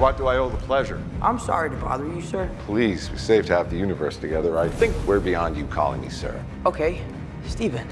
what do I owe the pleasure? I'm sorry to bother you, sir. Please, we saved half the universe together. I think we're beyond you calling me sir. Okay, Stephen.